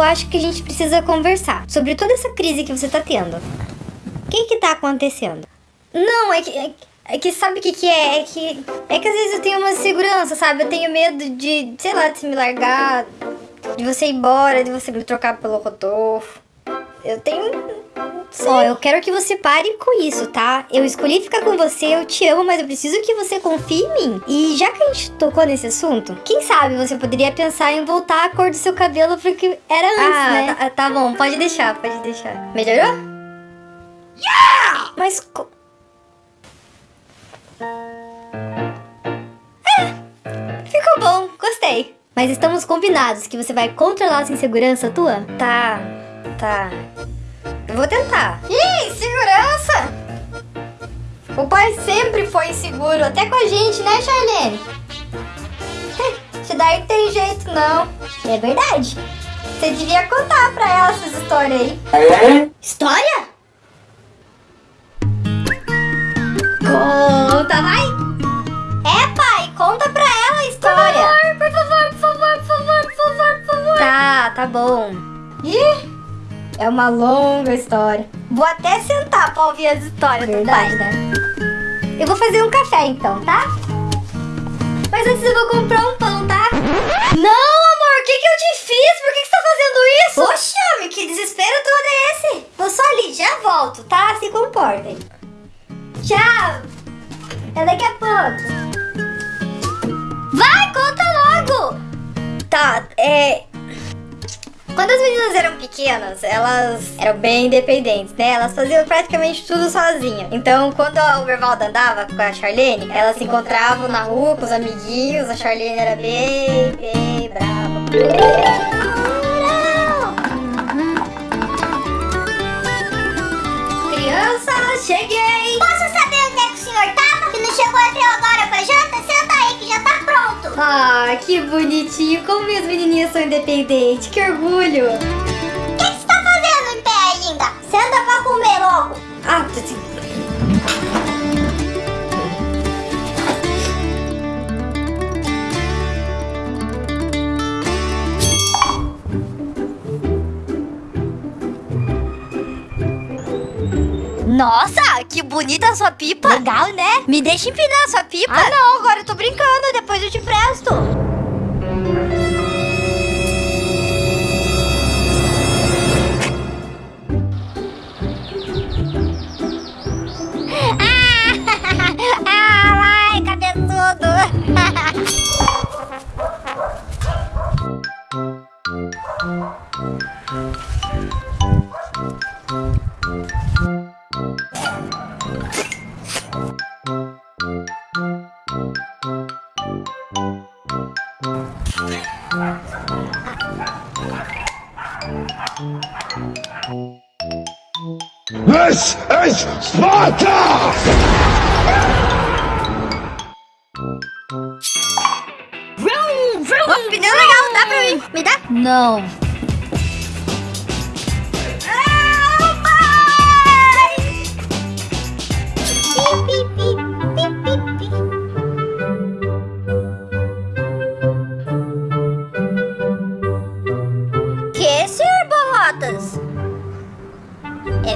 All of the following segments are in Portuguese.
acho que a gente precisa conversar sobre toda essa crise que você tá tendo. O que que tá acontecendo? Não, é que, é, é que sabe o que que é? É que, é que às vezes eu tenho uma insegurança, sabe? Eu tenho medo de, sei lá, de se me largar, de você ir embora, de você me trocar pelo Rodolfo. Eu tenho... Ó, eu quero que você pare com isso, tá? Eu escolhi ficar com você, eu te amo, mas eu preciso que você confie em mim. E já que a gente tocou nesse assunto, quem sabe você poderia pensar em voltar a cor do seu cabelo pro que era antes, ah, né? Tá, tá bom, pode deixar, pode deixar. Melhorou? Yeah! Mas... Co... É, ficou bom, gostei. Mas estamos combinados que você vai controlar essa insegurança tua? Tá, tá. Eu vou tentar. Ih, segurança! O pai sempre foi inseguro, até com a gente, né, Charlene? Isso daí tem jeito, não. É verdade. Você devia contar pra ela essas histórias aí. É? História? Conta, vai! É, pai, conta pra ela a história. Por favor, por favor, por favor, por favor, por favor. Tá, tá bom. Ih! É uma longa história. Vou até sentar pra ouvir as histórias Verdade, do pai. né? Eu vou fazer um café então, tá? Mas antes eu vou comprar um pão, tá? Não, amor, o que, que eu te fiz? Por que, que você tá fazendo isso? Poxa, homem, que desespero todo é esse? Vou só ali, já volto, tá? Se comportem. Tchau! Até daqui a pouco. Vai, conta logo! Tá, é... Quando as meninas eram pequenas, elas eram bem independentes, né? Elas faziam praticamente tudo sozinhas. Então, quando a Overvalda andava com a Charlene, elas se encontravam na rua com os amiguinhos. A Charlene era bem, bem brava. Criança, cheguei! Posso saber onde é que o senhor tava? Que não chegou até Ah, que bonitinho. Como minhas menininhas são independentes. Que orgulho. O que, você tá fazendo em pé ainda? Senta pra comer logo. Ah, assim. Nossa, que bonita a sua pipa. Legal, né? Me deixa empinar a sua pipa. Ah, não, agora eu tô brincando. Depois eu te presto. ah, vai, cabeçudo. This is Sparta! Vroom, vroom, oh, pneu legal, dá pra mim? Me dá? Não. Que,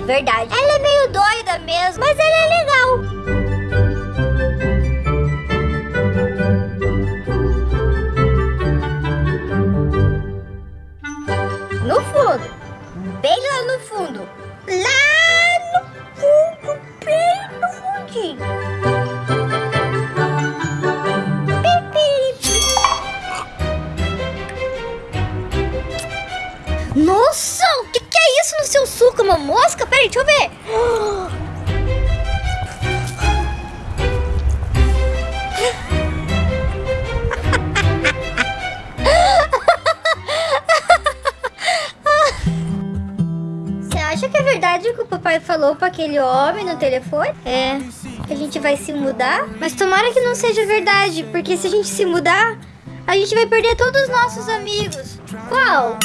É verdade. Ela é meio doida mesmo, mas ela é legal. No fundo. Bem lá no fundo. Lá no fundo, bem no fundinho. Uma mosca? Peraí, deixa eu ver. Você acha que é verdade o que o papai falou pra aquele homem no telefone? É, que a gente vai se mudar? Mas tomara que não seja verdade, porque se a gente se mudar, a gente vai perder todos os nossos amigos. Qual?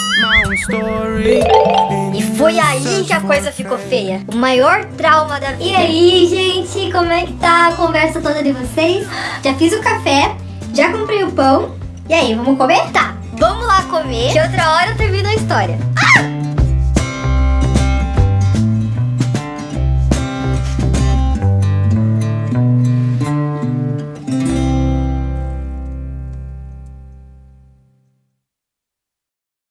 E foi aí que a coisa ficou feia. O maior trauma da vida. E aí, gente, como é que tá a conversa toda de vocês? Já fiz o café, já comprei o pão. E aí, vamos comer? Tá, Vamos lá comer, que outra hora eu termino a história. Ah!